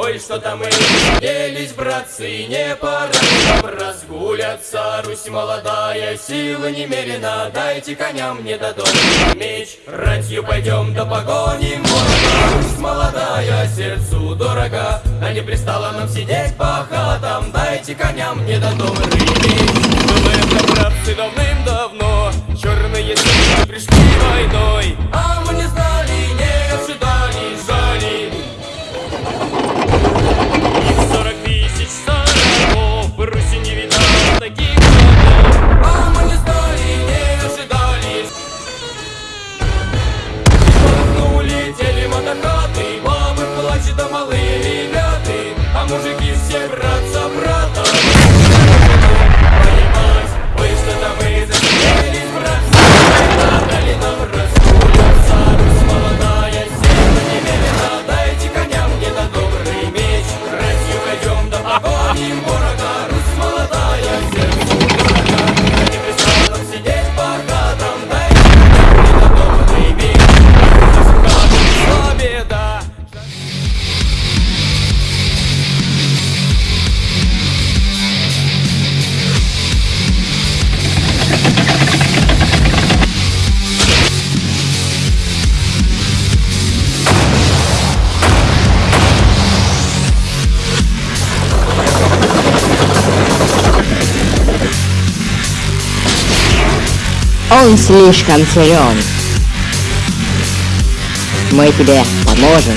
Ой, что-то мы делись, братцы, не пора. Нам разгуляться Русь молодая, силы немерено, дайте коням не дадут меч. Ратью пойдем да погоним. Ворога Русь молодая, сердцу дорога, а не пристало нам сидеть по хатам. Дайте коням не дадут меч. Мы это, братцы, давным-давно. Черные силы пришли войной Он слишком силен. Мы тебе поможем.